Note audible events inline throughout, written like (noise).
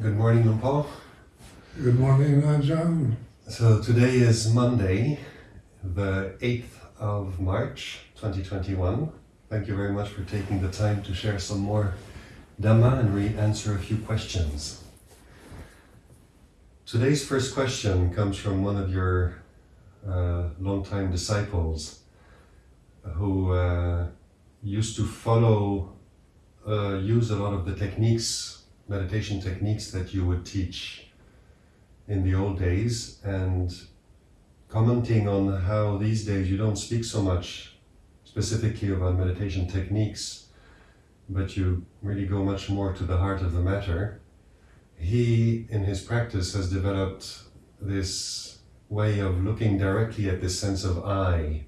Good morning, Paul. Good morning, Ajahn. So today is Monday, the 8th of March 2021. Thank you very much for taking the time to share some more Dhamma and re answer a few questions. Today's first question comes from one of your uh, longtime disciples who uh, used to follow, uh, use a lot of the techniques, meditation techniques that you would teach in the old days and commenting on how these days you don't speak so much specifically about meditation techniques, but you really go much more to the heart of the matter. He, in his practice, has developed this way of looking directly at this sense of I,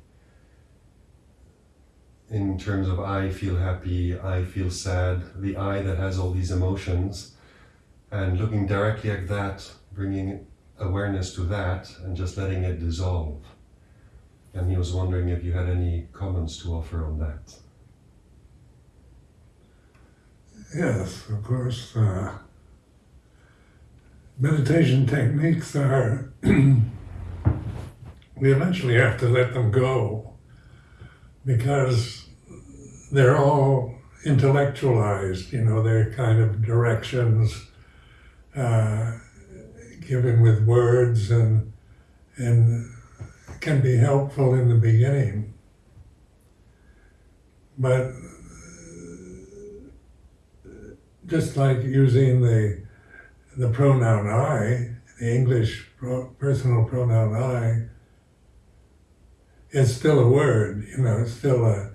in terms of I feel happy, I feel sad, the I that has all these emotions, and looking directly at that, bringing awareness to that, and just letting it dissolve. And he was wondering if you had any comments to offer on that. Yes, of course. Uh, meditation techniques are, (clears throat) we eventually have to let them go because they're all intellectualized, you know, they're kind of directions uh, given with words and, and can be helpful in the beginning. But just like using the the pronoun I, the English personal pronoun I, it's still a word, you know, it's still a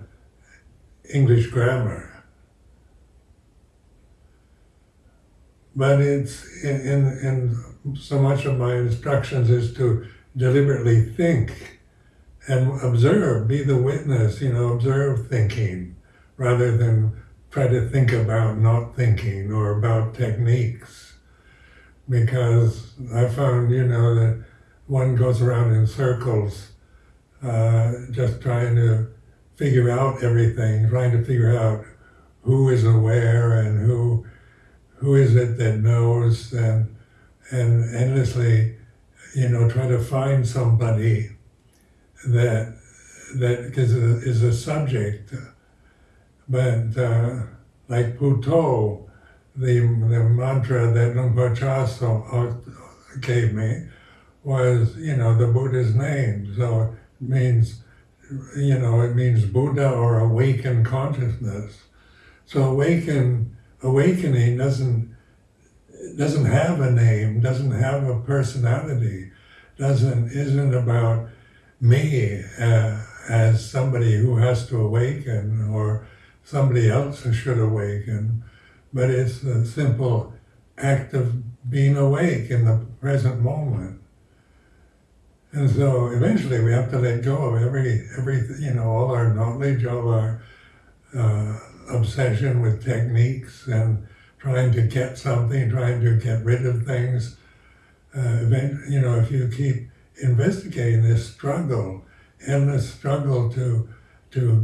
English grammar. But it's in, in, in so much of my instructions is to deliberately think and observe, be the witness, you know, observe thinking rather than try to think about not thinking or about techniques. Because I found, you know, that one goes around in circles uh, just trying to figure out everything, trying to figure out who is aware and who who is it that knows and and endlessly you know, try to find somebody that that is a, is a subject. But uh, like Buddho, the, the mantra that Luang Por gave me was, you know, the Buddha's name. So means, you know, it means Buddha or awakened consciousness. So awaken, awakening doesn't doesn't have a name, doesn't have a personality, doesn't isn't about me uh, as somebody who has to awaken or somebody else who should awaken, but it's a simple act of being awake in the present moment. And so eventually we have to let go of every, every you know, all our knowledge, all our uh, obsession with techniques and trying to get something, trying to get rid of things. Uh, you know, if you keep investigating this struggle, endless struggle to to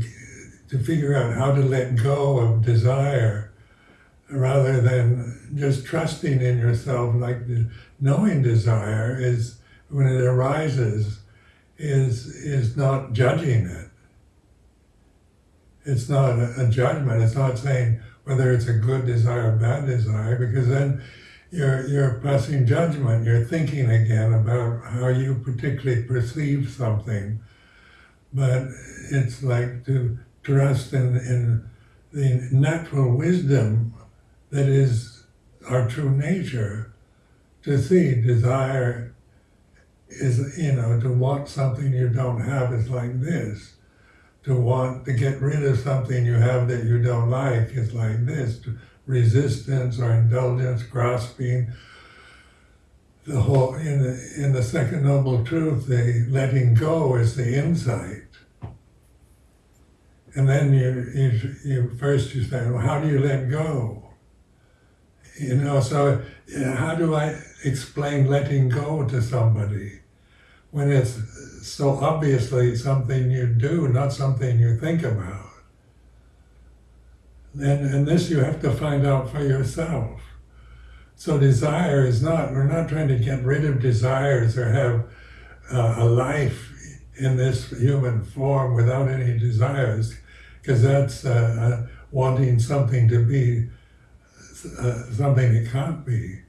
to figure out how to let go of desire, rather than just trusting in yourself, like knowing desire is when it arises, is is not judging it. It's not a, a judgment. It's not saying whether it's a good desire or bad desire, because then you're, you're passing judgment, you're thinking again about how you particularly perceive something. But it's like to trust in, in the natural wisdom that is our true nature, to see desire is, you know, to want something you don't have is like this to want to get rid of something you have that you don't like is like this resistance or indulgence, grasping. The whole in the in the second noble truth, the letting go is the insight. And then you, you, you first you say, well, how do you let go? You know, so you know, how do I explain letting go to somebody when it's so obviously something you do, not something you think about. And, and this you have to find out for yourself. So desire is not, we're not trying to get rid of desires or have uh, a life in this human form without any desires, because that's uh, uh, wanting something to be uh, something it can't be,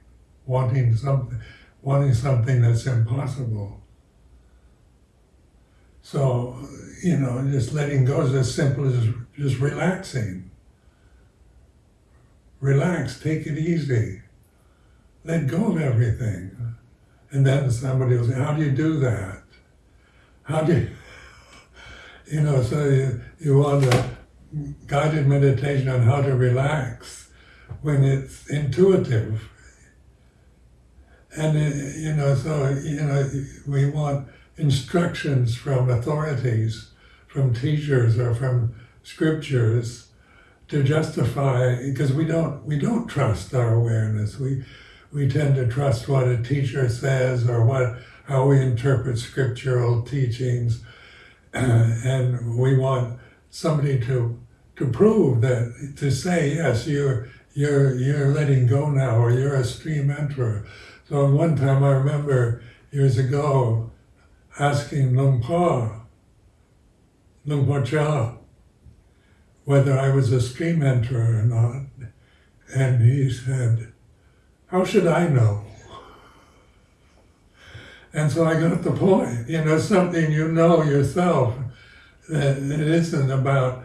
wanting something, wanting something that's impossible. So, you know, just letting go is as simple as just relaxing. Relax, take it easy. Let go of everything. And then somebody will say, How do you do that? How do you, (laughs) you know, so you, you want a guided meditation on how to relax when it's intuitive. And, you know, so, you know, we want instructions from authorities, from teachers or from scriptures to justify, because we don't, we don't trust our awareness. We, we tend to trust what a teacher says or what how we interpret scriptural teachings, (clears throat) and we want somebody to to prove that to say yes, you're you're you're letting go now, or you're a stream enterer. So one time I remember years ago asking Luang Por Chah, whether I was a stream enterer or not, and he said, "How should I know?" And so I got the point. You know, something you know yourself. That it isn't about,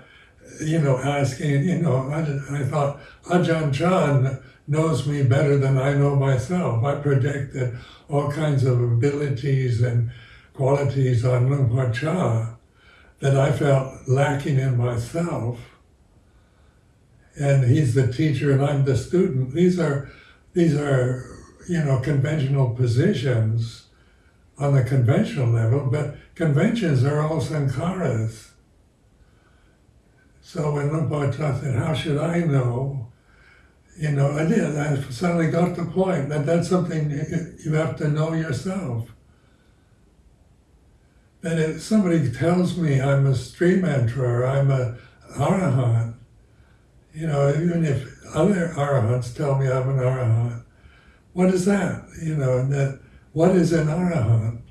you know, asking, you know, I, I thought Ajahn Chah knows me better than I know myself. I projected all kinds of abilities and qualities on Luang Por Chah that I felt lacking in myself. And he's the teacher and I'm the student. These are, these are, you know, conventional positions on the conventional level, but conventions are all sankharas. So when Chah said, how should I know? You know, I did. I suddenly got the point that that's something you have to know yourself. That if somebody tells me I'm a stream enterer, I'm a arahant, you know, even if other arahants tell me I'm an arahant, what is that? You know, and that what is an arahant?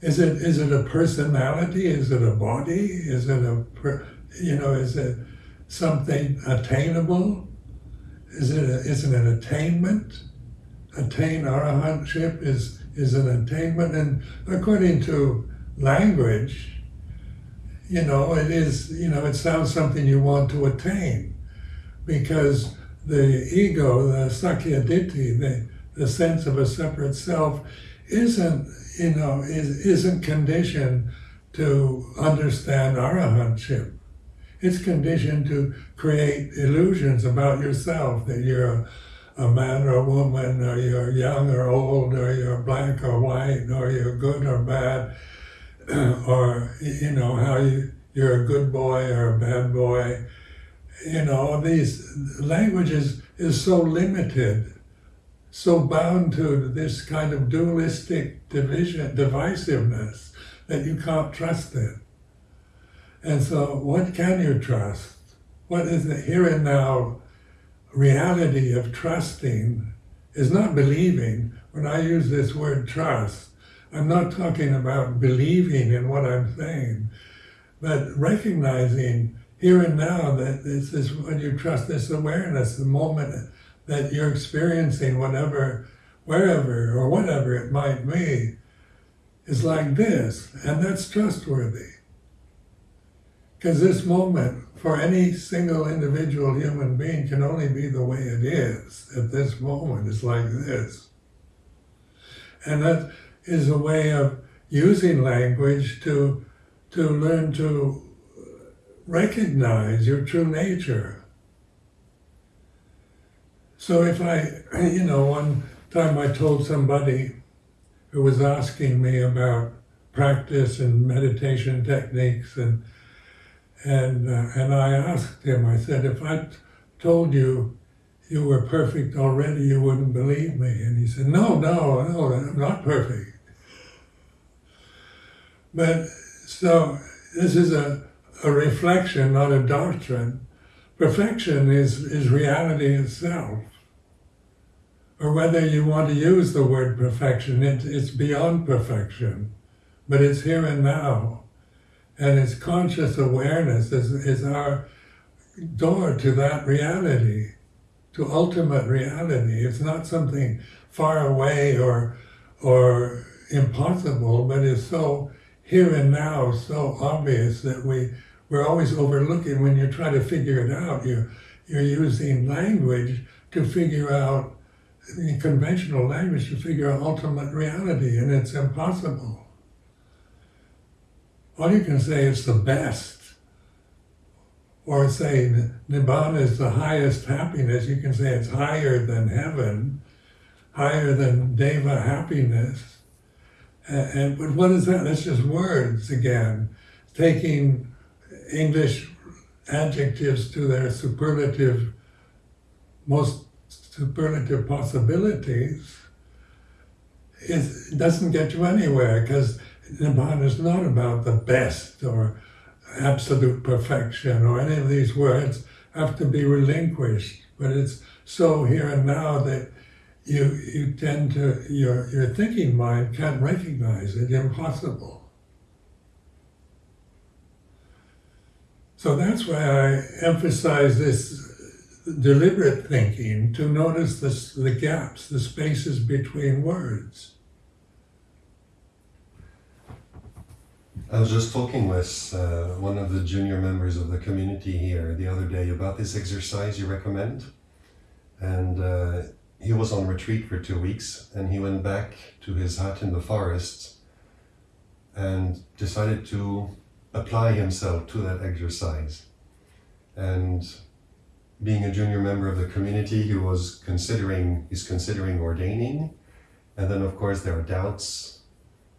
Is it is it a personality? Is it a body? Is it a you know? Is it something attainable? Is it a, is it an attainment? Attain arahantship is is an attainment, and according to language, you know, it is you know it sounds something you want to attain, because the ego, the sakkaya ditthi, the the sense of a separate self isn't, you know, is, isn't conditioned to understand arahantship. It's conditioned to create illusions about yourself, that you're a, man or a woman, or you're young or old, or you're black or white, or you're good or bad, (clears throat) or, you know, how you, you're a good boy or a bad boy. You know, these languages is so limited so bound to this kind of dualistic division, divisiveness, that you can't trust it. And so, what can you trust? What is the here and now reality of trusting is not believing. When I use this word trust, I'm not talking about believing in what I'm saying, but recognizing here and now that this is when you trust this awareness, the moment that you're experiencing whatever, wherever or whatever it might be, is like this, and that's trustworthy. Because this moment, for any single individual human being, can only be the way it is at this moment. It's like this. And that is a way of using language to, to learn to recognize your true nature so if I, you know, one time I told somebody who was asking me about practice and meditation techniques and and uh, and I asked him, I said, if I told you you were perfect already, you wouldn't believe me. And he said, no, no, no, I'm not perfect. But so this is a, a reflection, not a doctrine. Perfection is, is reality itself. or whether you want to use the word perfection, it, it's beyond perfection, but it's here and now. And it's conscious awareness is, is our door to that reality, to ultimate reality. It's not something far away or, or impossible, but it's so here and now, so obvious that we, we're always overlooking when you try to figure it out. You, you're using language to figure out, conventional language, to figure out ultimate reality, and it's impossible. All you can say it's the best, or say Nibbana is the highest happiness. You can say it's higher than heaven, higher than Deva happiness. And, and but what is that? That's just words again, taking English adjectives to their superlative, most superlative possibilities. It doesn't get you anywhere because Nibbana is not about the best or absolute perfection or any of these words have to be relinquished. But it's so here and now that you you tend to your your thinking mind can't recognize it, impossible. So that's why I emphasize this deliberate thinking to notice this, the gaps, the spaces between words. I was just talking with uh, one of the junior members of the community here the other day about this exercise you recommend. And uh, he was on retreat for two weeks and he went back to his hut in the forest and decided to apply himself to that exercise. And being a junior member of the community, he was considering, he's considering ordaining. And then of course there are doubts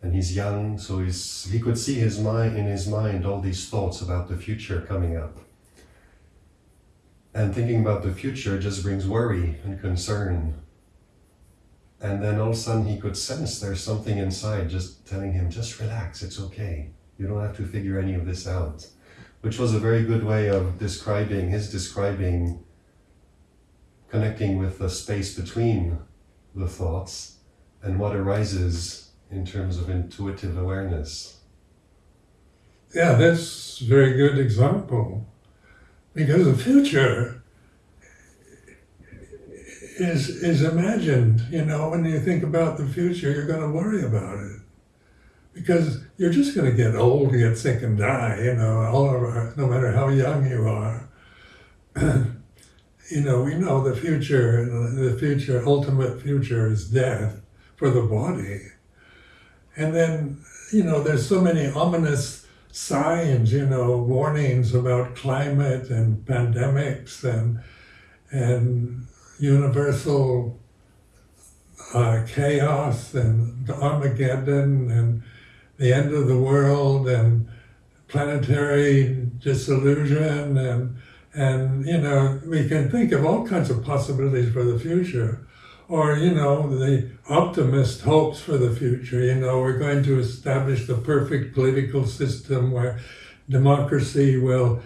and he's young, so he's, he could see his mind in his mind all these thoughts about the future coming up. And thinking about the future just brings worry and concern. And then all of a sudden he could sense there's something inside just telling him, just relax, it's okay. You don't have to figure any of this out. Which was a very good way of describing, his describing, connecting with the space between the thoughts and what arises in terms of intuitive awareness. Yeah, that's a very good example. Because the future is is imagined, you know, when you think about the future, you're going to worry about it. Because you're just going to get old, get sick and die, you know, all over, no matter how young you are. (clears throat) you know, we know the future, the future, ultimate future is death for the body. And then, you know, there's so many ominous signs, you know, warnings about climate and pandemics and and universal uh, chaos and Armageddon and the end of the world and planetary disillusion and and you know we can think of all kinds of possibilities for the future or you know the optimist hopes for the future. You know we're going to establish the perfect political system where democracy will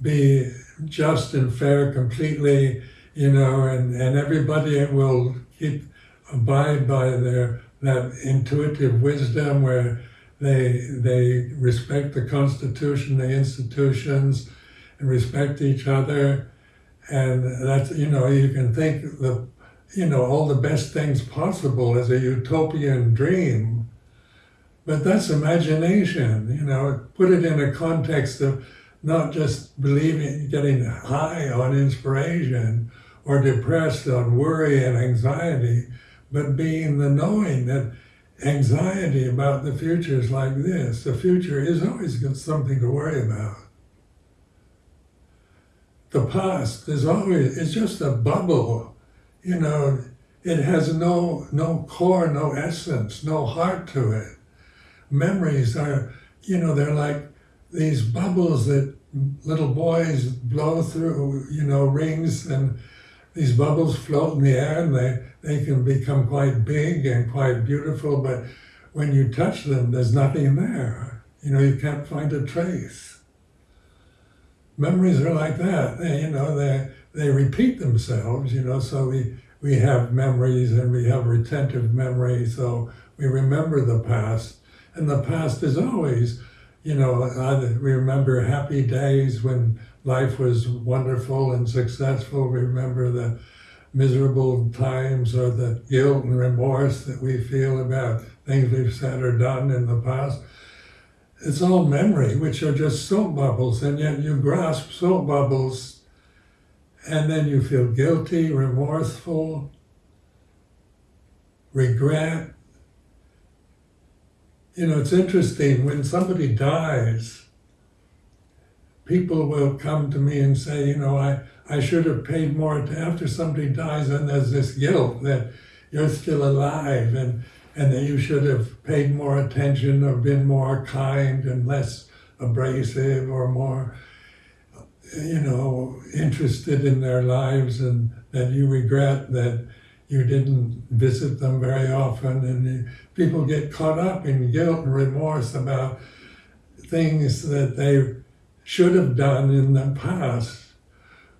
be just and fair completely you know and and everybody will keep abide by their that intuitive wisdom where they they respect the constitution the institutions and respect each other. And that's you know you can think the you know, all the best things possible as a utopian dream. But that's imagination, you know, put it in a context of not just believing, getting high on inspiration or depressed on worry and anxiety, but being the knowing that anxiety about the future is like this. The future is always something to worry about. The past is always, it's just a bubble you know, it has no, no core, no essence, no heart to it. Memories are, you know, they're like these bubbles that little boys blow through, you know, rings and these bubbles float in the air and they, they can become quite big and quite beautiful, but when you touch them, there's nothing there. You know, you can't find a trace. Memories are like that. They, you know, they they repeat themselves, you know, so we, we have memories and we have retentive memory, so we remember the past. And the past is always, you know, we remember happy days when life was wonderful and successful. We remember the miserable times or the guilt and remorse that we feel about things we've said or done in the past. It's all memory, which are just soap bubbles, and yet you grasp soap bubbles and then you feel guilty, remorseful, regret. You know, it's interesting when somebody dies, people will come to me and say, you know, I, I should have paid more after somebody dies and there's this guilt that you're still alive and, and that you should have paid more attention or been more kind and less abrasive or more you know, interested in their lives and that you regret that you didn't visit them very often. And people get caught up in guilt and remorse about things that they should have done in the past.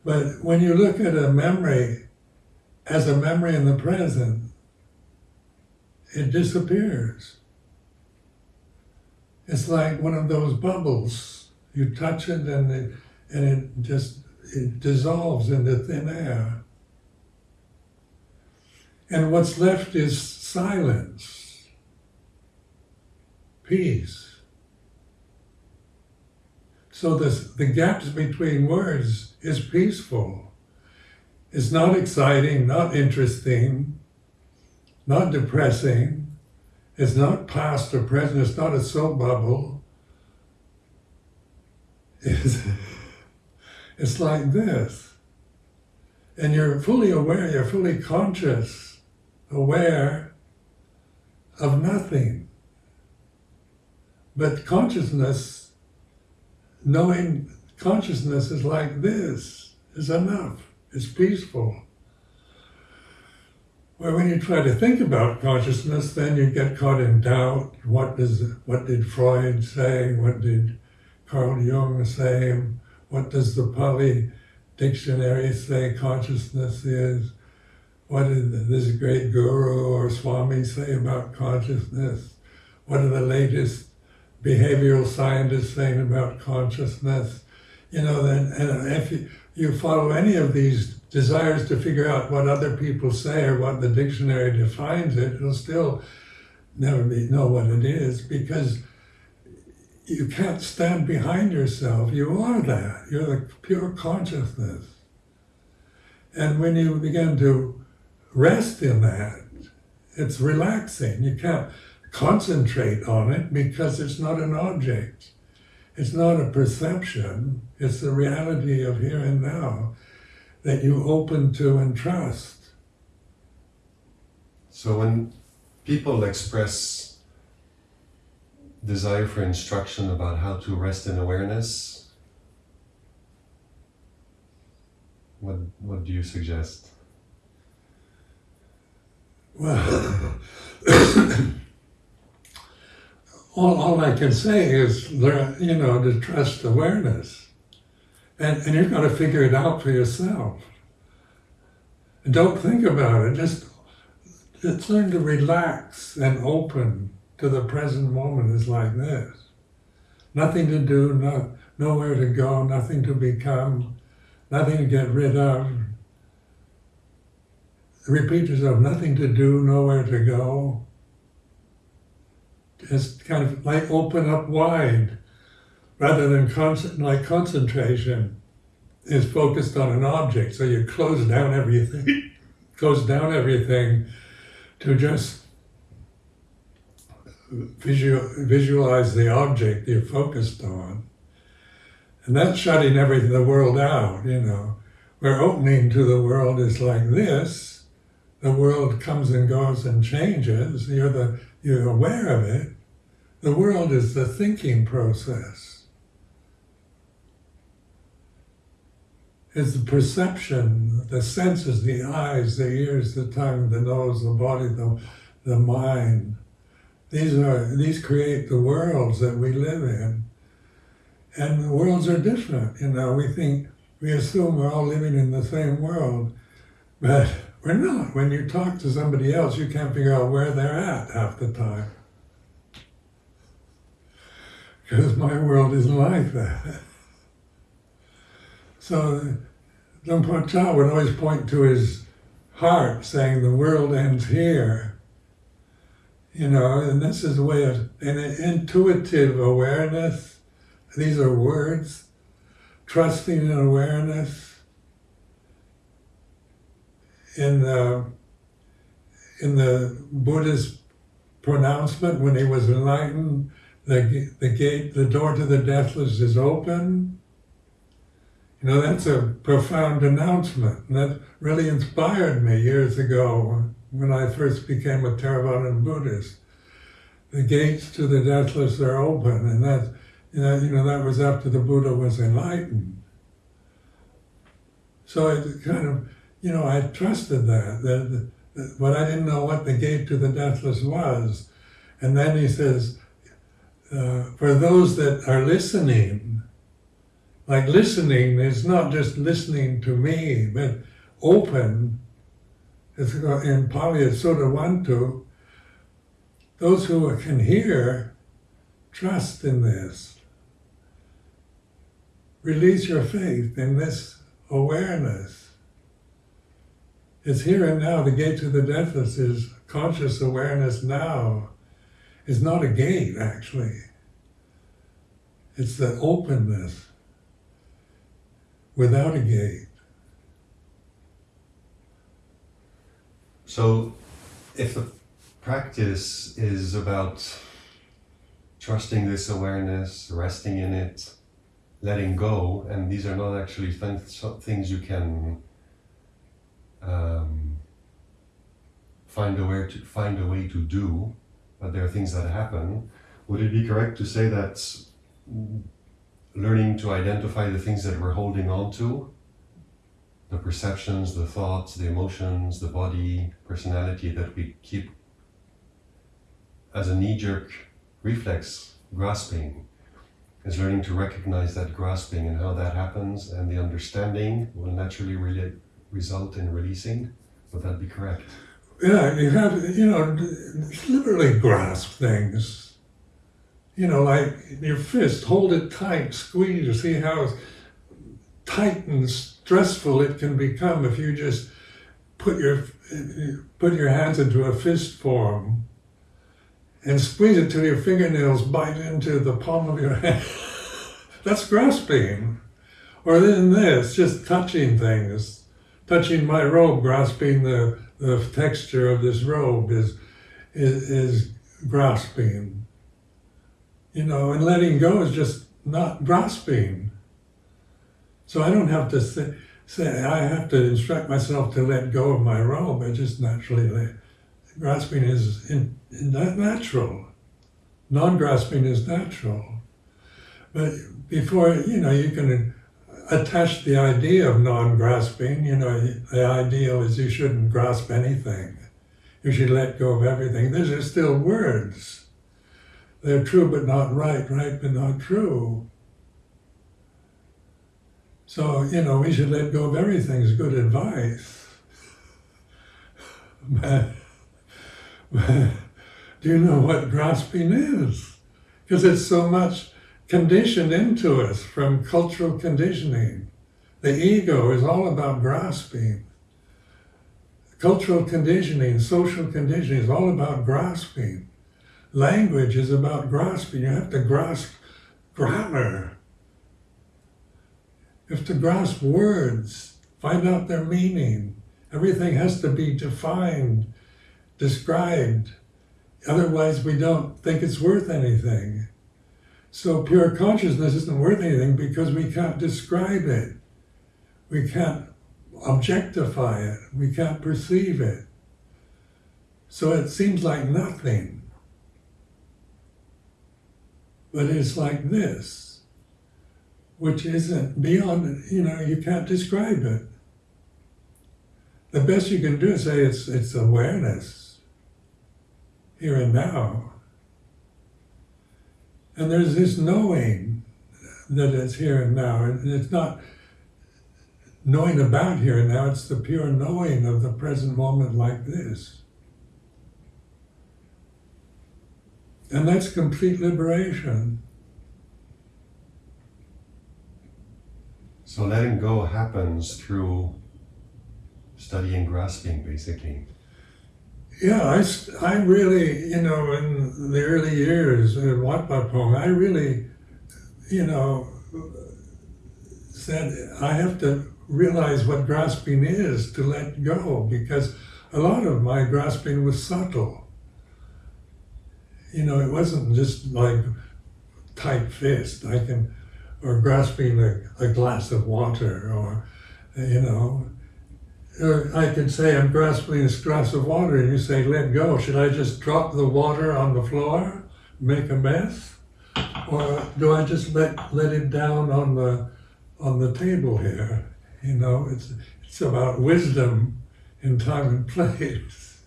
But when you look at a memory as a memory in the present, it disappears. It's like one of those bubbles. You touch it and it and it just it dissolves into thin air. And what's left is silence, peace. So this, the gaps between words is peaceful. It's not exciting, not interesting, not depressing. It's not past or present. It's not a soap bubble. (laughs) it's like this. And you're fully aware, you're fully conscious, aware of nothing. But consciousness, knowing consciousness is like this, is enough. It's peaceful. Where when you try to think about consciousness, then you get caught in doubt. What does what did Freud say? What did Carl Jung say? What does the Pali dictionary say consciousness is? What did this great guru or Swami say about consciousness? What are the latest behavioral scientists saying about consciousness? You know, then, and if you, you follow any of these desires to figure out what other people say or what the dictionary defines it, it'll still never be know what it is because you can't stand behind yourself. You are that. You're the pure consciousness. And when you begin to rest in that, it's relaxing. You can't concentrate on it because it's not an object. It's not a perception. It's the reality of here and now that you open to and trust. So when people express desire for instruction about how to rest in awareness, what what do you suggest? Well, (coughs) all, all I can say is learn, you know, to trust awareness. And, and you've got to figure it out for yourself. Don't think about it. Just, just learn to relax and open to the present moment is like this. Nothing to do, no, nowhere to go, nothing to become, nothing to get rid of. Repeat yourself, nothing to do, nowhere to go. Just kind of like open up wide rather than con- like concentration is focused on an object. So you close down everything, (laughs) close down everything to just visual, visualize the object you're focused on. And that's shutting everything, the world out, you know. Where opening to the world is like this, the world comes and goes and changes, you're, the, you're aware of it. The world is the thinking process. It's the perception, the senses, the eyes, the ears, the tongue, the nose, the body, the, the mind these are these create the worlds that we live in. And the worlds are different, you know. We think we assume we're all living in the same world, but We're not. When you talk to somebody else, you can't figure out where they're at half the time. Because my world isn't like that. (laughs) So Luang Por Chah would always point to his heart, saying, The world ends here. You know, and this is a way of an intuitive awareness. These are words, trusting in awareness. In the, in the Buddha's pronouncement, when he was enlightened, the, the gate, the door to the deathless is open. You know, that's a profound announcement. And that really inspired me years ago when I first became a Theravadan Buddhist. The gates to the deathless are open, and that, you know, you know, that was after the Buddha was enlightened. So it kind of, you know, I trusted that, that, that, but I didn't know what the gate to the deathless was. And then he says, uh, for those that are listening, like listening is not just listening to me, but open. It's uh, in Pali, it's sotavanto. Those who can hear, trust in this. Release your faith in this awareness. It's here and now. The gate to the deathless is conscious awareness now. It's not a gate, actually. It's the openness without a gate. So, if the practice is about trusting this awareness, resting in it, letting go, and these are not actually th- things you can um, find a way to find a way to do, but there are things that happen. Would it be correct to say that learning to identify the things that we're holding on to the perceptions, the thoughts, the emotions, the body, personality that we keep as a knee jerk reflex grasping is learning to recognize that grasping and how that happens, and the understanding will naturally result in releasing. Would that be correct? Yeah, you have, you know, literally grasp things you know, like your fist, hold it tight, squeeze, see how it and stressful it can become if you just put your put your hands into a fist form and squeeze it till your fingernails bite into the palm of your (laughs) hand. That's grasping. Or then this, just touching things. Touching my robe, grasping the, the texture of this robe is, is, is grasping you know, and letting go is just not grasping. So I don't have to say, say I have to instruct myself to let go of my robe. I just naturally. Grasping is in, in natural. Non-grasping is natural. But before, you know, you can attach the idea of non-grasping. You know, the ideal is you shouldn't grasp anything. You should let go of everything. Those are still words. They're true but not right, right but not true. So, you know, we should let go of everything is good advice. (laughs) But, do you know what grasping is? Because it's so much conditioned into us from cultural conditioning. The ego is all about grasping. Cultural conditioning, social conditioning is all about grasping. Language is about grasping. You have to grasp grammar. Have to grasp words, find out their meaning. Everything has to be defined, described. Otherwise, we don't think it's worth anything. So, pure consciousness isn't worth anything because we can't describe it. We can't objectify it. We can't perceive it. So, it seems like nothing. But it's like this, which isn't beyond, you know, you can't describe it. The best you can do is say it's, it's awareness, here and now. And there's this knowing that it's here and now, and it's not knowing about here and now. It's the pure knowing of the present moment like this. And that's complete liberation. So letting go happens through studying grasping, basically. Yeah, I, I really, you know, in the early years of Wat Pong, I really, you know, said I have to realize what grasping is to let go because a lot of my grasping was subtle. You know, it wasn't just like tight fist. I can, or grasping a, a glass of water, or you know, or I could say I'm grasping this glass of water, and you say let go. Should I just drop the water on the floor, make a mess, or do I just let let it down on the on the table here? You know, it's it's about wisdom in time and (laughs) place.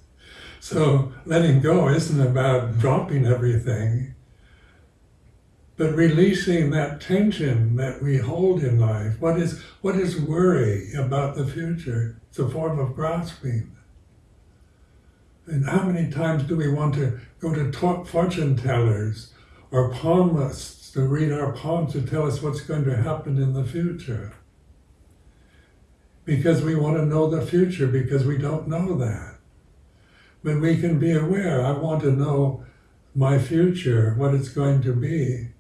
So letting go isn't about dropping everything, but releasing that tension that we hold in life. What is what is worry about the future? It's a form of grasping. And how many times do we want to go to fortune tellers or palmists to read our palms to tell us what's going to happen in the future? Because we want to know the future because we don't know that. But we can be aware, I want to know my future, what it's going to be.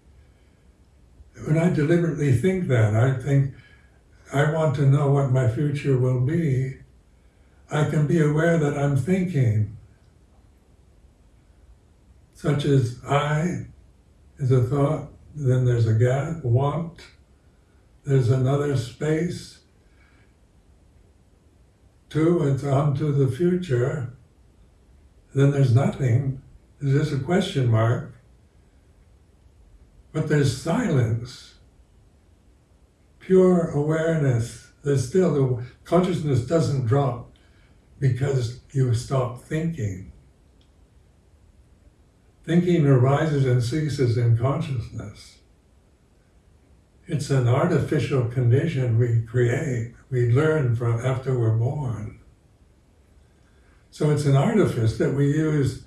When I deliberately think that, I think, I want to know what my future will be. I can be aware that I'm thinking, such as I is a thought, then there's a gap, want, there's another space, two, it's on to the future, then there's nothing, there's just a question mark, but there's silence, pure awareness. There's still the consciousness doesn't drop because you stop thinking. Thinking arises and ceases in consciousness. It's an artificial condition we create, we learn from after we're born. So it's an artifice that we use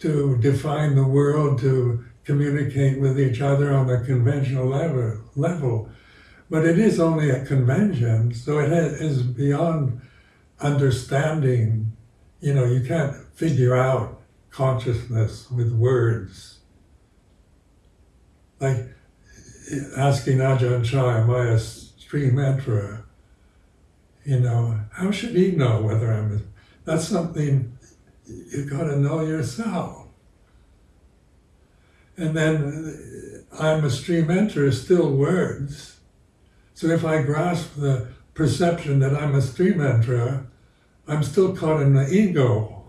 to define the world, to communicate with each other on a conventional level. level. But it is only a convention, so it is beyond understanding. You know, you can't figure out consciousness with words. Like asking Ajahn Chah, am I a stream enterer? You know, how should he know whether I'm that's something you've got to know yourself. And then uh, I'm a stream enter is still words. So if I grasp the perception that I'm a stream enterer, I'm still caught in the ego.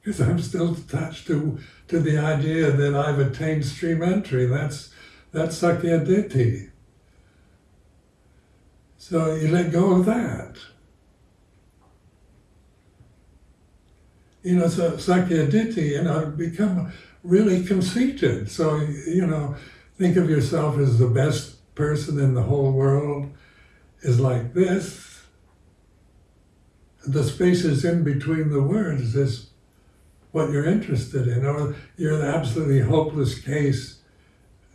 Because I'm still attached to, to the idea that I've attained stream entry. That's that's Sakkaya Ditthi. So you let go of that. You know, so Sakkayaditthi, you know, become really conceited. So, you know, think of yourself as the best person in the whole world is like this. The spaces in between the words is what you're interested in. Or you're the absolutely hopeless case,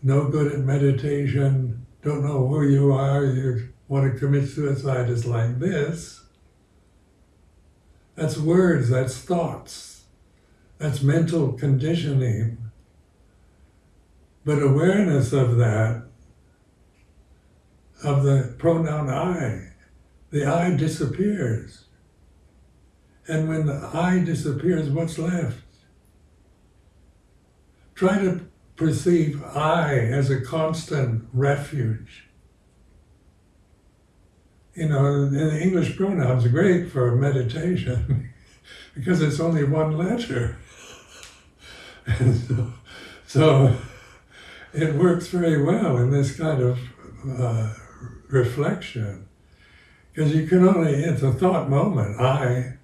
no good at meditation, don't know who you are, you want to commit suicide is like this. That's words, that's thoughts, that's mental conditioning. But awareness of that, of the pronoun I, the I disappears. And when the I disappears, what's left? Try to perceive I as a constant refuge you know, the English pronouns great for meditation (laughs) because it's only one letter. And (laughs) so, so it works very well in this kind of uh, reflection because you can only, it's a thought moment, I.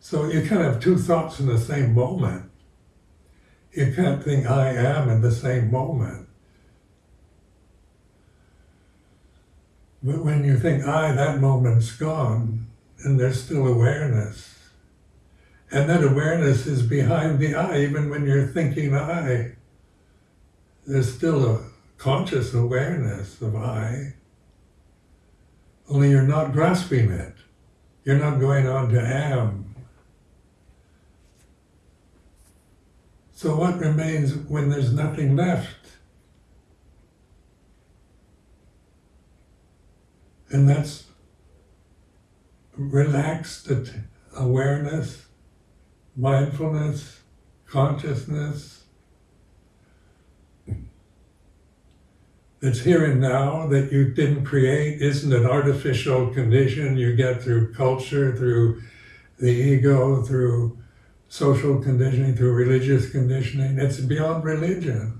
So you can't have two thoughts in the same moment. you can't think I am in the same moment. But when you think I, that moment's gone, and there's still awareness. And that awareness is behind the I, even when you're thinking I. There's still a conscious awareness of I, only you're not grasping it. You're not going on to am. So what remains when there's nothing left? And that's relaxed awareness, mindfulness, consciousness. It's here and now that you didn't create, isn't an artificial condition you get through culture, through the ego, through social conditioning, through religious conditioning. It's beyond religion.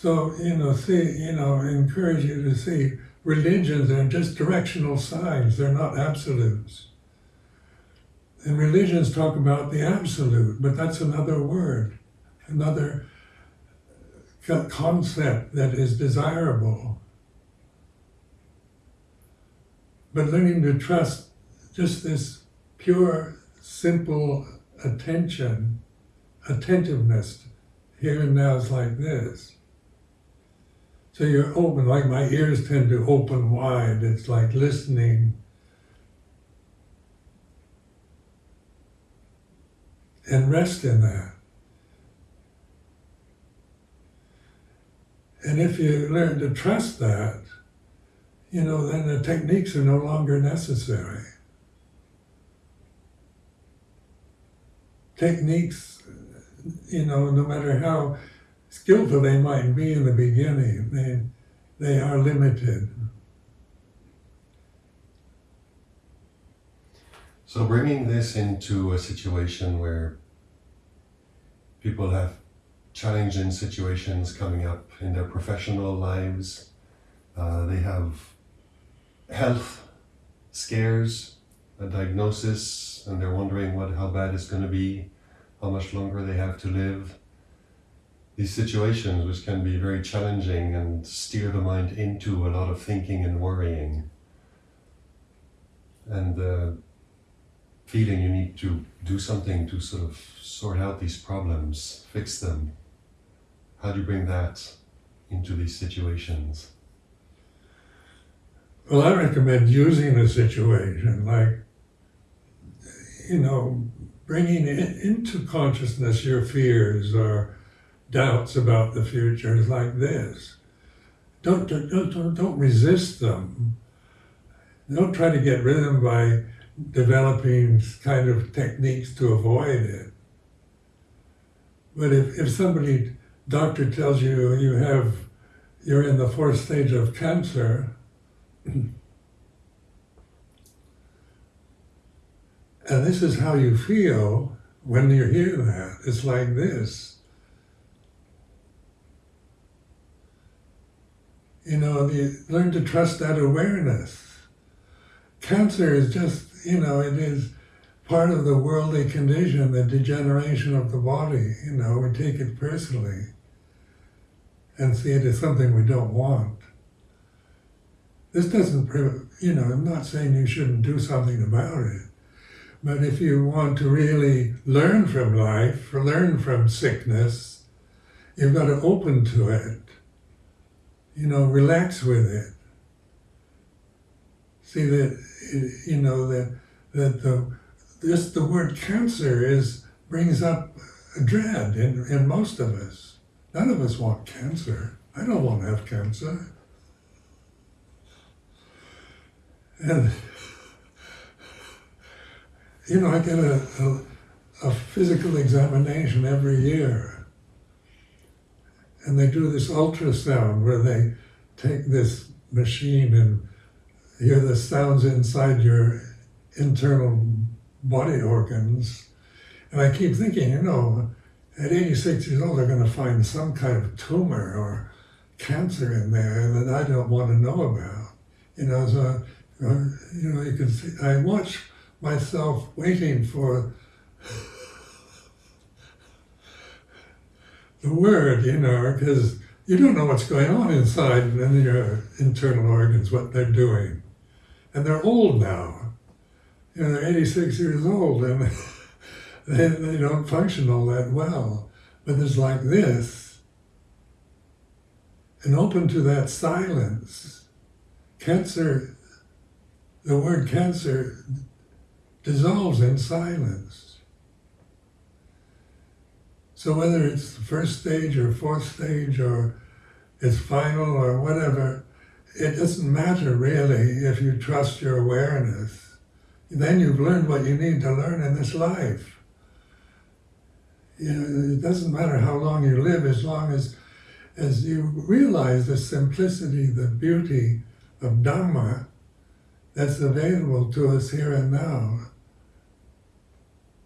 So, you know, see, you know, encourage you to see religions are just directional signs, they're not absolutes. And religions talk about the absolute, but that's another word, another concept that is desirable. But learning to trust just this pure, simple attention, attentiveness here and now is like this. So you're open, like my ears tend to open wide. It's like listening. And rest in that. And if you learn to trust that, you know, then the techniques are no longer necessary. Techniques, you know, no matter how skillful they might be in the beginning, they, they are limited. So bringing this into a situation where people have challenging situations coming up in their professional lives, uh, they have health scares, a diagnosis, and they're wondering what how bad it's going to be, how much longer they have to live these situations which can be very challenging and steer the mind into a lot of thinking and worrying and uh, feeling you need to do something to sort of sort out these problems, fix them. How do you bring that into these situations? Well, I recommend using a situation like, you know, bringing it into consciousness your fears or doubts about the future is like this. Don't, don't, don't, don't resist them. Don't try to get rid of them by developing kind of techniques to avoid it. But if, if somebody, doctor tells you you have, you're in the fourth stage of cancer, and this is how you feel when you hear that. It's like this. You know, you learn to trust that awareness. Cancer is just, you know, it is part of the worldly condition, the degeneration of the body. You know, we take it personally and see it as something we don't want. This doesn't, you know, I'm not saying you shouldn't do something about it, but if you want to really learn from life, learn from sickness, you've got to open to it you know, relax with it. See that, you know, that, that the, this, the word cancer is, brings up a dread in, in most of us. None of us want cancer. I don't want to have cancer. And, you know, I get a, a, a physical examination every year and they do this ultrasound where they take this machine and hear the sounds inside your internal body organs. And I keep thinking, you know, at 86 years old, they're going to find some kind of tumor or cancer in there that I don't want to know about. You know, so, uh, you know, you can see, I watch myself waiting for the word, you know, because you don't know what's going on inside and in your internal organs, what they're doing. And they're old now. You know, they're 86 years old and (laughs) they, they don't function all that well. But it's like this, and open to that silence. Cancer, the word cancer dissolves in silence. So whether it's the first stage or fourth stage or it's final or whatever, it doesn't matter really if you trust your awareness. Then you've learned what you need to learn in this life you know, it doesn't matter how long you live as long as as you realize the simplicity, the beauty of Dhamma that's available to us here and now.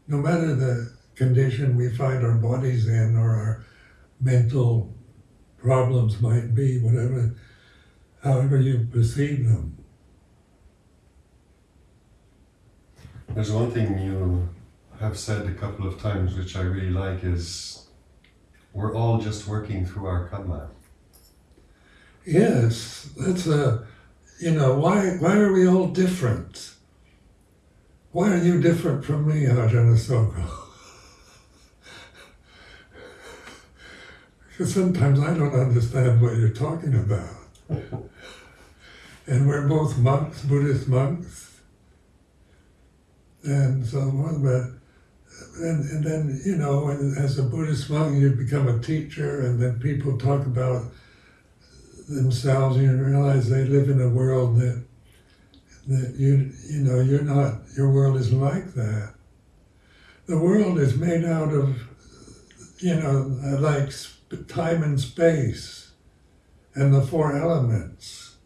No matter the condition we find our bodies in or our mental problems might be, whatever, however you perceive them. There's one thing you have said a couple of times, which I really like, is we're all just working through our karma. Yes, that's a, you know, why, why are we all different? Why are you different from me, Ajahn Asoka? (laughs) because sometimes I don't understand what you're talking about. and we're both monks, Buddhist monks. And so on, but and, and then, you know, as a Buddhist monk, you become a teacher, and then people talk about themselves, and you realize they live in a world that that you you know you're not your world isn't like that. The world is made out of you know like time and space, and the four elements.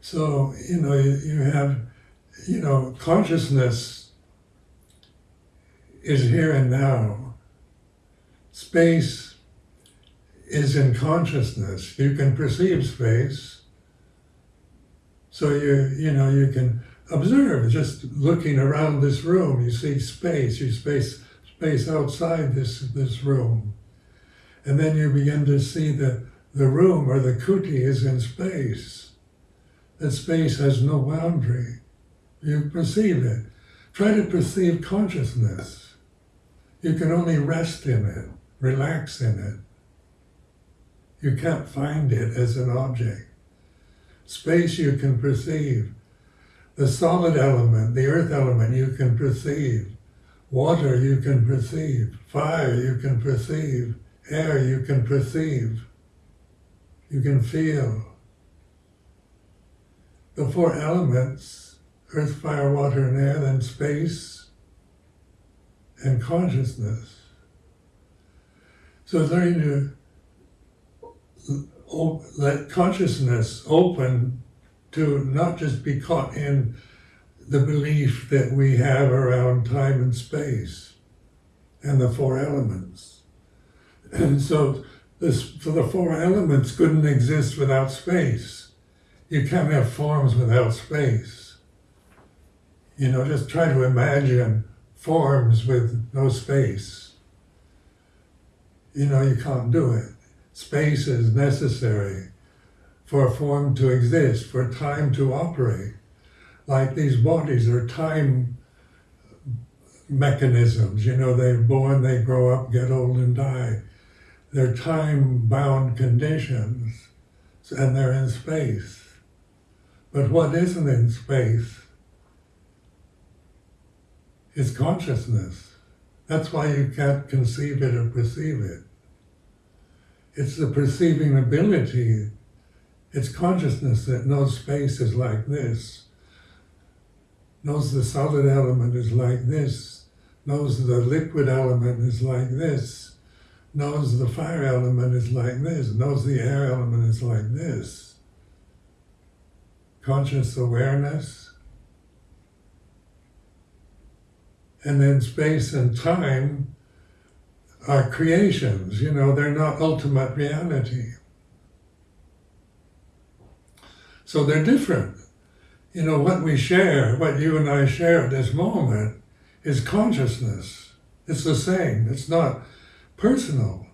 So you know you, you have you know consciousness is here and now. Space is in consciousness. You can perceive space. So you you know you can observe just looking around this room. You see space. You space space outside this this room, and then you begin to see that the room or the kuti is in space. That space has no boundary. You perceive it. Try to perceive consciousness. You can only rest in it, relax in it. You can't find it as an object. Space you can perceive. The solid element, the earth element, you can perceive. Water you can perceive. Fire you can perceive. Air you can perceive. You can feel. The four elements, earth, fire, water, and air, then space, and consciousness. So learning to let consciousness open to not just be caught in the belief that we have around time and space and the four elements. And so this, for the four elements couldn't exist without space. You can't have forms without space. You know, just try to imagine forms with no space. You know, you can't do it. Space is necessary for a form to exist, for time to operate. Like these bodies are time mechanisms. You know, they're born, they grow up, get old, and die. They're time bound conditions, and they're in space. But what isn't in space is consciousness. That's why you can't conceive it or perceive it. It's the perceiving ability. It's consciousness that knows space is like this, knows the solid element is like this, knows the liquid element is like this, knows the fire element is like this, knows the air element is like this. Conscious awareness and then space and time are creations, you know, they're not ultimate reality. So they're different. You know, what we share, what you and I share at this moment, is consciousness. It's the same. It's not personal.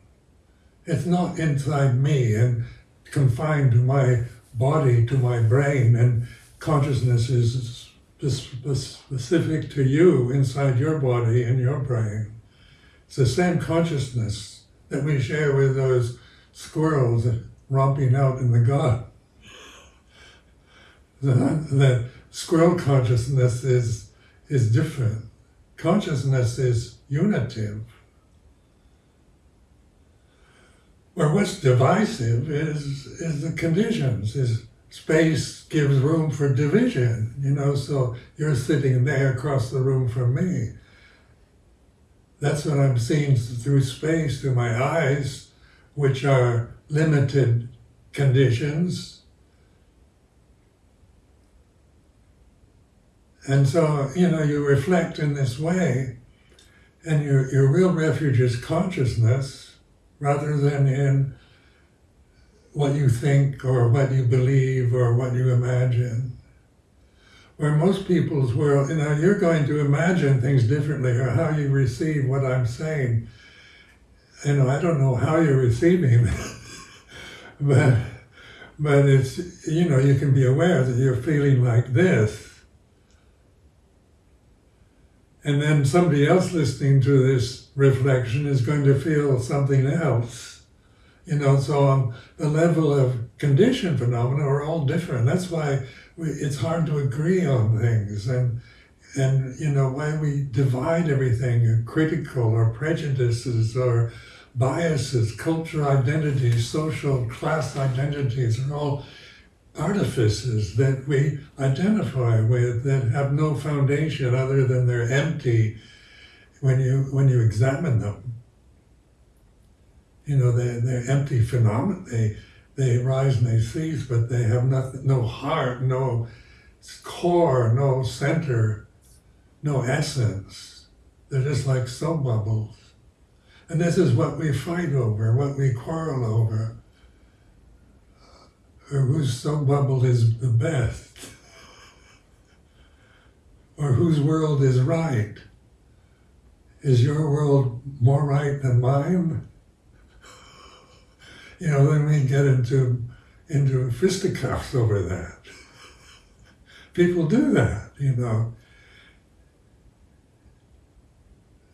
It's not inside me and confined to my body, to my brain, and consciousness is specific to you inside your body and your brain. It's the same consciousness that we share with those squirrels romping out in the garden. The, the squirrel consciousness is, is different. Consciousness is unitive. Where what's divisive is, is the conditions, is space gives room for division, you know, so you're sitting there across the room from me. That's what I'm seeing through space, through my eyes, which are limited conditions. And so, you know, you reflect in this way, and your, your real refuge is consciousness rather than in what you think or what you believe or what you imagine. Where most people's world, you know, you're going to imagine things differently or how you receive what I'm saying. You know, I don't know how you're receiving (laughs) but but it's you know you can be aware that you're feeling like this, and then somebody else listening to this reflection is going to feel something else you know, so on the level of condition phenomena are all different. That's why we, it's hard to agree on things and and you know why we divide everything critical or prejudices or biases, cultural identities, social class identities are all artifices that we identify with that have no foundation other than they're empty when you when you examine them you know, they're, they're empty phenomena. They, they rise and they cease, but they have nothing, no heart, no core, no center, no essence. They're just like soap bubbles. And this is what we fight over, what we quarrel over. Or whose soap bubble is the best. Or whose world is right. Is your world more right than mine? you know, then we get into into fisticuffs over that. People do that, you know.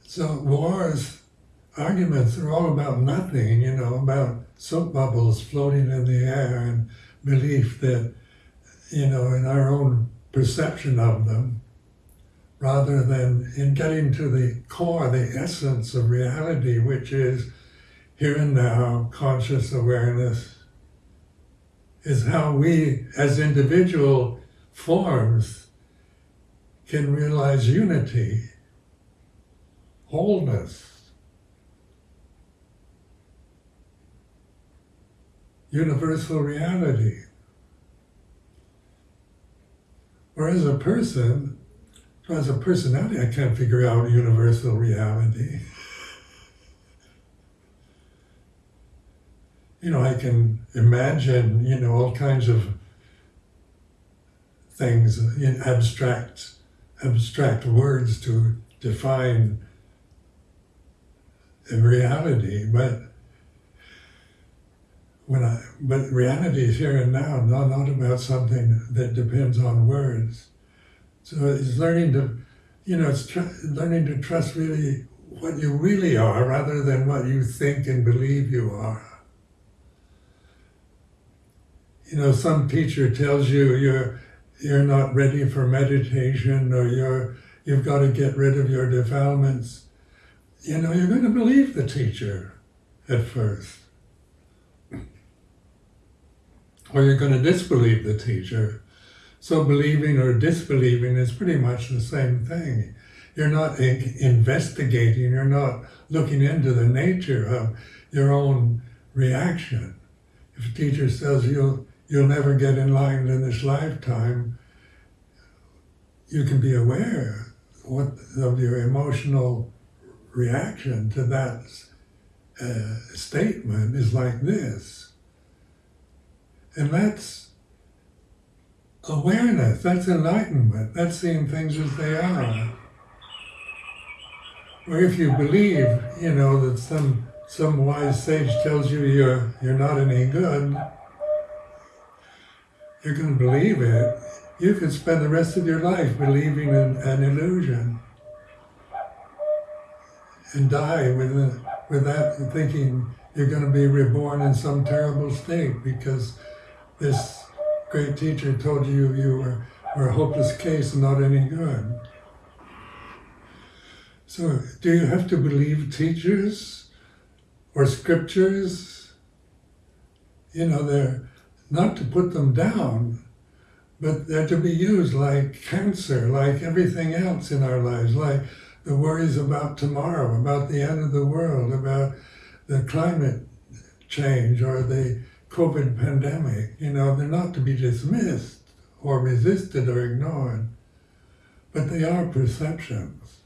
So wars, arguments are all about nothing, you know, about soap bubbles floating in the air and belief that, you know, in our own perception of them, rather than in getting to the core, the essence of reality, which is here and now, conscious awareness, is how we as individual forms can realize unity, wholeness, universal reality. Whereas a person, as a personality, I can't figure out universal reality. you know, I can imagine, you know, all kinds of things in abstract, abstract words to define reality, but when I, but reality is here and now, not, not about something that depends on words. So it's learning to, you know, it's learning to trust really what you really are rather than what you think and believe you are you know, some teacher tells you you're you're not ready for meditation or you're you've got to get rid of your defilements, you know, you're going to believe the teacher at first. Or you're going to disbelieve the teacher. So believing or disbelieving is pretty much the same thing. You're not investigating, you're not looking into the nature of your own reaction. If a teacher says you'll, you'll never get enlightened in this lifetime, you can be aware what, of your emotional reaction to that uh, statement is like this. And that's awareness. That's enlightenment. That's seeing things as they are. Or if you believe, you know, that some some wise sage tells you you're you're not any good, you're going to believe it. You could spend the rest of your life believing in an illusion and die with with that thinking you're going to be reborn in some terrible state because this great teacher told you you were, were a hopeless case and not any good. So, do you have to believe teachers or scriptures? You know, they're not to put them down, but they're to be used like cancer, like everything else in our lives, like the worries about tomorrow, about the end of the world, about the climate change or the COVID pandemic. You know, they're not to be dismissed or resisted or ignored, but they are perceptions.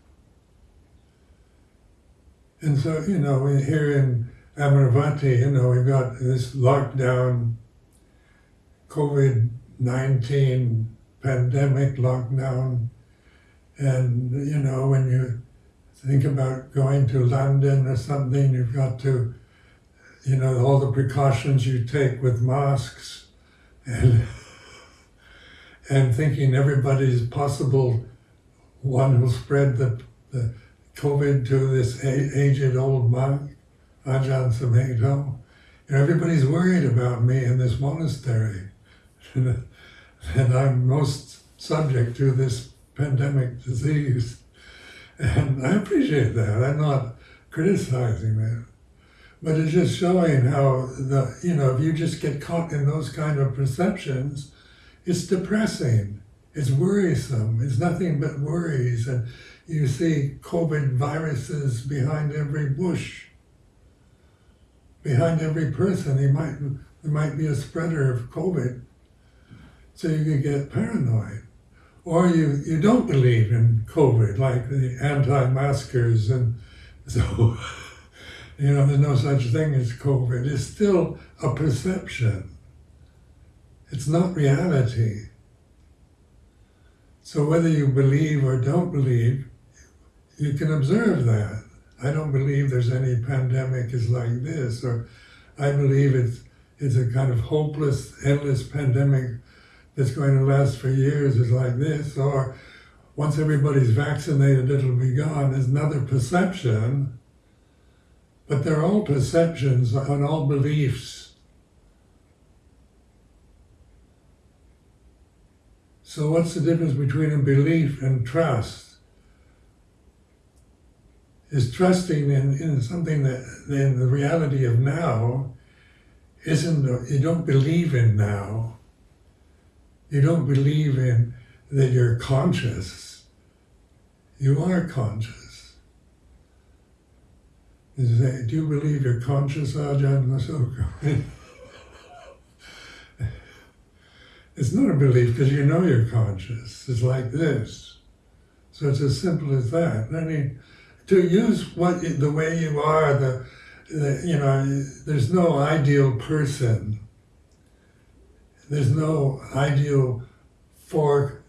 And so, you know, here in Amaravati, you know, we've got this lockdown, COVID 19 pandemic lockdown. And, you know, when you think about going to London or something, you've got to, you know, all the precautions you take with masks and (laughs) and thinking everybody's possible one who'll spread the, the COVID to this aged old monk, Ajahn Sumedho. You know, everybody's worried about me in this monastery. (laughs) and I'm most subject to this pandemic disease. And I appreciate that. I'm not criticizing that. But it's just showing how the you know, if you just get caught in those kind of perceptions, it's depressing. It's worrisome. It's nothing but worries. And you see COVID viruses behind every bush. Behind every person, he might there might be a spreader of COVID. So you could get paranoid or you, you don't believe in COVID, like the anti-maskers, and (laughs) so, you know, there's no such thing as COVID. It's still a perception. It's not reality. So whether you believe or don't believe, you can observe that. I don't believe there's any pandemic is like this, or I believe it's it's a kind of hopeless, endless pandemic that's going to last for years is like this, or once everybody's vaccinated, it'll be gone, is another perception. But they're all perceptions and all beliefs. So, what's the difference between a belief and trust? Is trusting in, in something that in the reality of now isn't, you don't believe in now you don't believe in that you're conscious. You are conscious. Say, do you believe you're conscious, Ajahn Ashoka? (laughs) it's not a belief because you know you're conscious. It's like this. So it's as simple as that. I mean, to use what the way you are, the, the you know, there's no ideal person there's no ideal four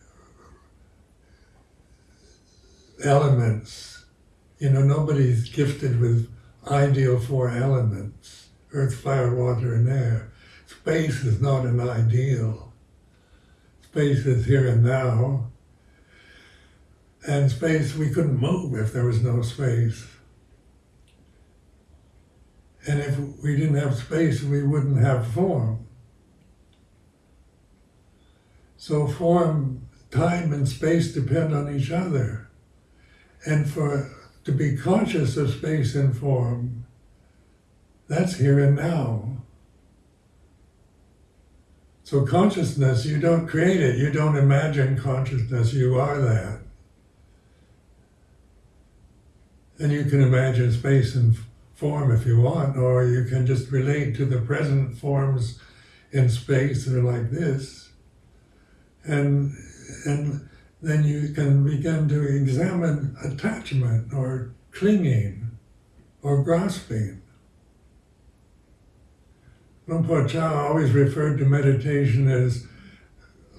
elements. You know, nobody's gifted with ideal four elements earth, fire, water, and air. Space is not an ideal. Space is here and now. And space, we couldn't move if there was no space. And if we didn't have space, we wouldn't have form. So form, time, and space depend on each other. And for to be conscious of space and form, that's here and now. So consciousness, you don't create it, you don't imagine consciousness, you are that. And you can imagine space and form if you want, or you can just relate to the present forms in space that are like this and and then you can begin to examine attachment or clinging or grasping. Luang Por Chah always referred to meditation as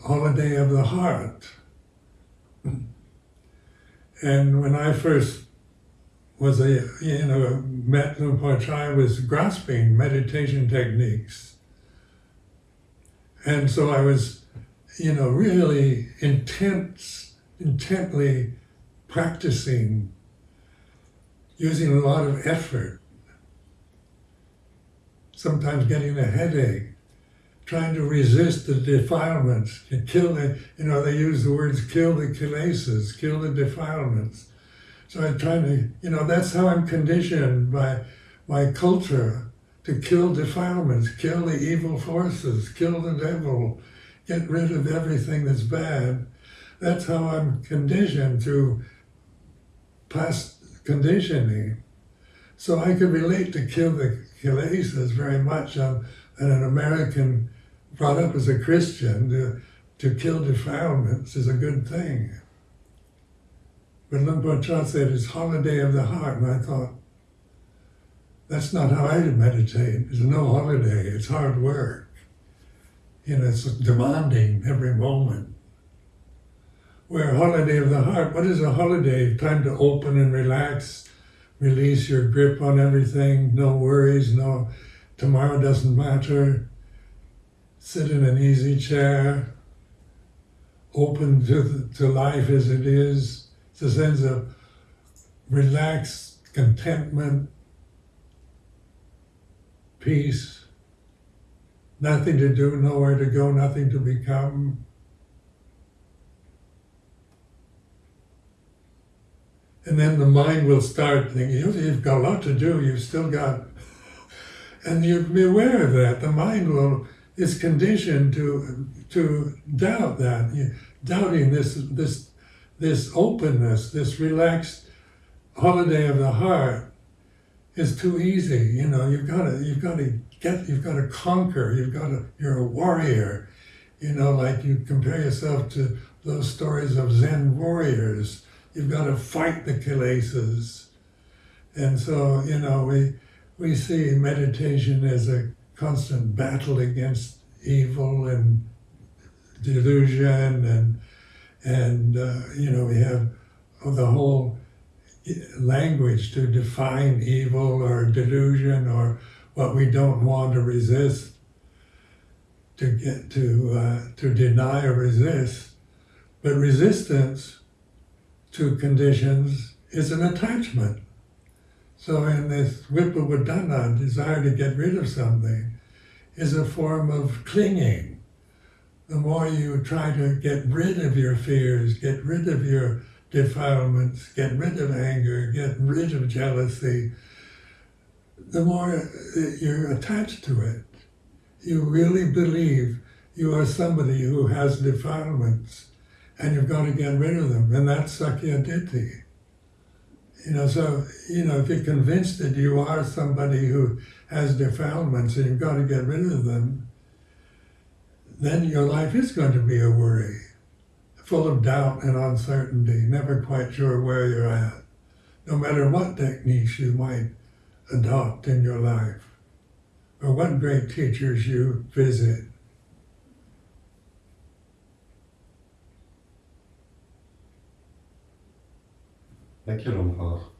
holiday of the heart. And when I first was a, you know, met Luang Por I was grasping meditation techniques. And so I was, you know, really intense, intently practicing, using a lot of effort, sometimes getting a headache, trying to resist the defilements, to kill the, you know, they use the words kill the kilesas, kill the defilements. So I'm trying to, you know, that's how I'm conditioned by my culture to kill defilements, kill the evil forces, kill the devil, get rid of everything that's bad. That's how I'm conditioned through past conditioning. So I could relate to kill the kilesas very much. I'm, and an American brought up as a Christian to, to kill defilements is a good thing. But Luang Por Chah said it's holiday of the heart, and I thought, that's not how I meditate. It's no holiday. It's hard work. You know, it's demanding every moment. Where holiday of the heart, what is a holiday? Time to open and relax, release your grip on everything, no worries, no tomorrow doesn't matter. Sit in an easy chair, open to, to life as it is. It's a sense of relaxed contentment, peace, nothing to do, nowhere to go, nothing to become. And then the mind will start thinking, you've got a lot to do, you've still got, and you be aware of that. The mind will is conditioned to to doubt that, doubting this this this openness, this relaxed holiday of the heart is too easy. You know, you've got to you've got to get you've got to conquer. You've got to you're a warrior. You know, like you compare yourself to those stories of Zen warriors. You've got to fight the kilesas. And so, you know, we we see meditation as a constant battle against evil and delusion and and uh, you know we have the whole language to define evil or delusion or what we don't want to resist to get to uh, to deny or resist. But resistance to conditions is an attachment. So in this vibhava tanha desire to get rid of something is a form of clinging. The more you try to get rid of your fears, get rid of your defilements, get rid of anger, get rid of jealousy, the more you're attached to it. You really believe you are somebody who has defilements and you've got to get rid of them. And that's Sakkaya Ditthi. You know, so, you know, if you're convinced that you are somebody who has defilements and you've got to get rid of them, then your life is going to be a worry, full of doubt and uncertainty, never quite sure where you're at, no matter what techniques you might adopt in your life, or what great teachers you visit. Thank you, Luang Por.